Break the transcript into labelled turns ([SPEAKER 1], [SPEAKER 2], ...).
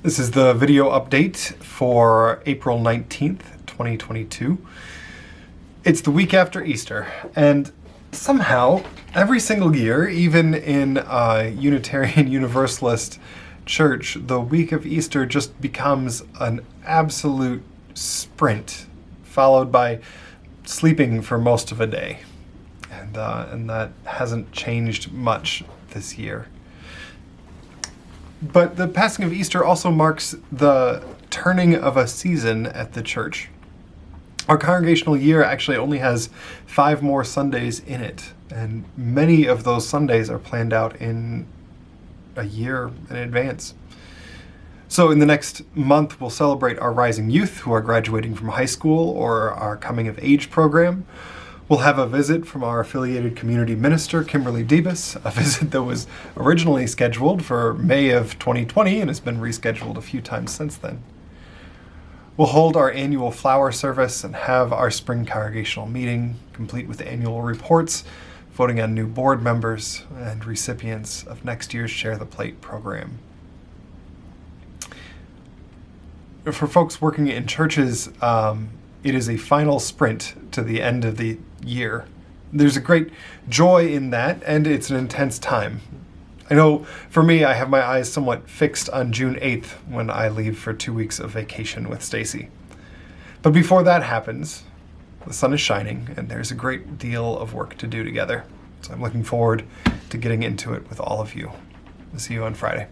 [SPEAKER 1] This is the video update for April 19th, 2022. It's the week after Easter, and somehow, every single year, even in a Unitarian Universalist church, the week of Easter just becomes an absolute sprint, followed by sleeping for most of a day. And, uh, and that hasn't changed much this year. But the passing of Easter also marks the turning of a season at the church. Our congregational year actually only has five more Sundays in it, and many of those Sundays are planned out in a year in advance. So in the next month, we'll celebrate our rising youth who are graduating from high school or our coming of age program. We'll have a visit from our affiliated community minister, Kimberly Debus, a visit that was originally scheduled for May of 2020 and has been rescheduled a few times since then. We'll hold our annual flower service and have our spring congregational meeting, complete with annual reports, voting on new board members, and recipients of next year's Share the Plate program. For folks working in churches, um, it is a final sprint to the end of the year. There's a great joy in that, and it's an intense time. I know for me, I have my eyes somewhat fixed on June 8th when I leave for two weeks of vacation with Stacy. But before that happens, the sun is shining and there's a great deal of work to do together. So I'm looking forward to getting into it with all of you. I'll see you on Friday.